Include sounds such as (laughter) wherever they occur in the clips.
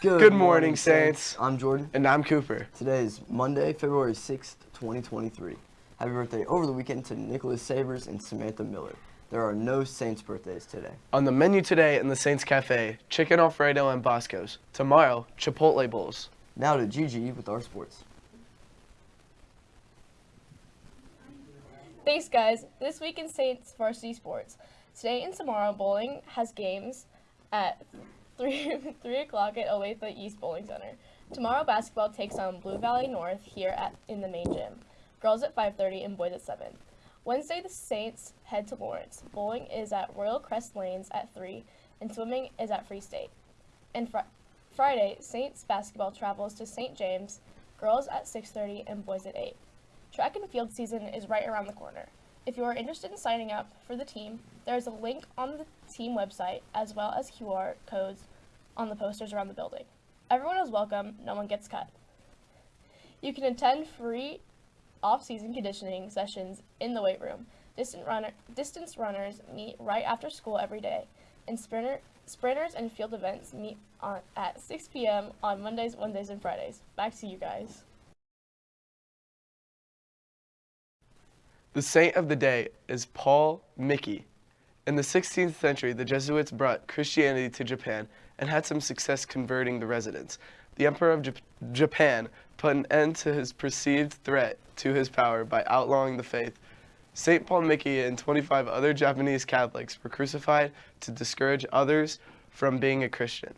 Good, Good morning, Saints. I'm Jordan. And I'm Cooper. Today is Monday, February 6th, 2023. Happy birthday over the weekend to Nicholas Savers and Samantha Miller. There are no Saints birthdays today. On the menu today in the Saints Cafe, chicken Alfredo and Bosco's. Tomorrow, Chipotle Bowls. Now to Gigi with our sports. Thanks, guys. This week in Saints varsity sports. Today and tomorrow, bowling has games at 3, (laughs) 3 o'clock at Olathe East Bowling Center. Tomorrow, basketball takes on Blue Valley North here at in the main gym. Girls at 5.30 and boys at 7. Wednesday, the Saints head to Lawrence. Bowling is at Royal Crest Lanes at 3, and swimming is at Free State. And fr- Friday, Saints basketball travels to St. James. Girls at 6.30 and boys at 8. Track and field season is right around the corner. If you are interested in signing up for the team, there is a link on the team website as well as QR codes on the posters around the building. Everyone is welcome, no one gets cut. You can attend free off-season conditioning sessions in the weight room. Distant runner, distance runners meet right after school every day, and sprinter, sprinters and field events meet on, at 6 p.m. on Mondays, Wednesdays, and Fridays. Back to you guys. The saint of the day is Paul Miki. In the 16th century, the Jesuits brought Christianity to Japan and had some success converting the residents. The Emperor of Jap- Japan put an end to his perceived threat to his power by outlawing the faith. St. Paul Miki and 25 other Japanese Catholics were crucified to discourage others from being a Christian.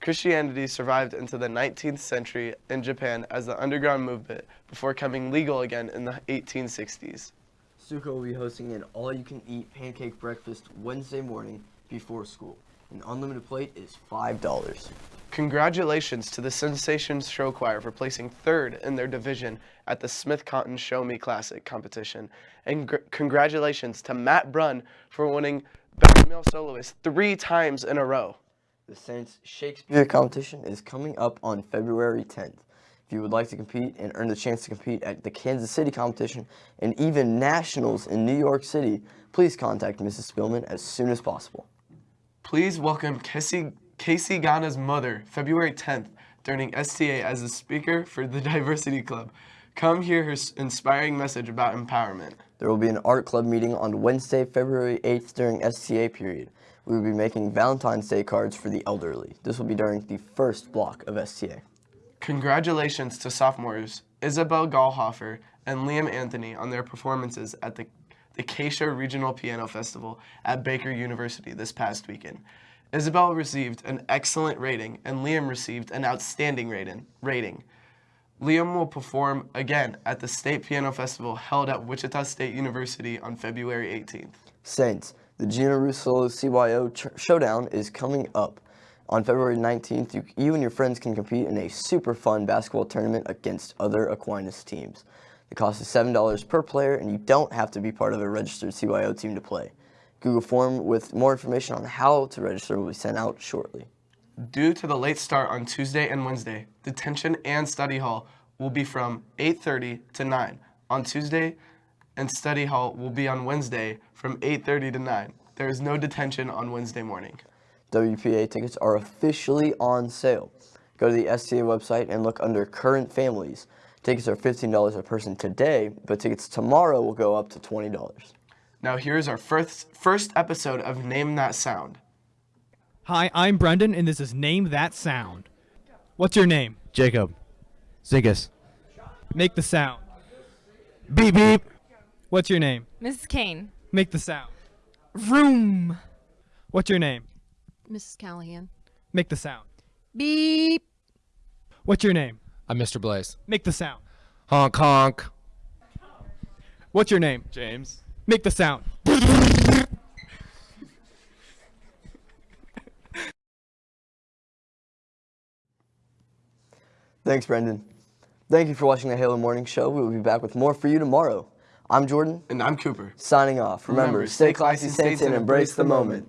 Christianity survived into the 19th century in Japan as the underground movement before coming legal again in the 1860s. Suka will be hosting an all-you-can-eat pancake breakfast Wednesday morning before school. An unlimited plate is $5. Congratulations to the Sensations Show Choir for placing third in their division at the Smith Cotton Show Me Classic competition. And gr- congratulations to Matt Brunn for winning Best Male Soloist three times in a row. The Saints Shakespeare competition is coming up on February 10th. If you would like to compete and earn the chance to compete at the Kansas City competition and even nationals in New York City, please contact Mrs. Spillman as soon as possible. Please welcome Casey, Casey Ghana's mother, February 10th, during STA as a speaker for the (laughs) Diversity Club. Come hear her inspiring message about empowerment. There will be an art club meeting on Wednesday, February 8th during STA period. We will be making Valentine's Day cards for the elderly. This will be during the first block of STA. Congratulations to sophomores Isabel Gallhofer and Liam Anthony on their performances at the, the Acacia Regional Piano Festival at Baker University this past weekend. Isabel received an excellent rating and Liam received an outstanding rating. rating. Liam will perform again at the State Piano Festival held at Wichita State University on February 18th. Saints, the Gina Russo CYO Showdown is coming up. On February 19th, you, you and your friends can compete in a super fun basketball tournament against other Aquinas teams. The costs is $7 per player, and you don't have to be part of a registered CYO team to play. Google form with more information on how to register will be sent out shortly. Due to the late start on Tuesday and Wednesday, detention and study hall will be from 8:30 to 9 on Tuesday, and study hall will be on Wednesday from 8:30 to 9. There is no detention on Wednesday morning. WPA tickets are officially on sale. Go to the STA website and look under current families. Tickets are $15 a person today, but tickets tomorrow will go up to $20. Now here's our first first episode of Name That Sound. Hi, I'm Brendan, and this is Name That Sound. What's your name? Jacob. Zinkus. Make the sound. Beep beep. What's your name? Mrs. Kane. Make the sound. Room. What's your name? Mrs. Callahan. Make the sound. Beep. What's your name? I'm Mr. Blaze. Make the sound. Honk honk. What's your name? James. Make the sound. Thanks, Brendan. Thank you for watching the Halo Morning Show. We will be back with more for you tomorrow. I'm Jordan, And I'm Cooper. signing off. Remember, stay classy, Saints, and embrace the moment.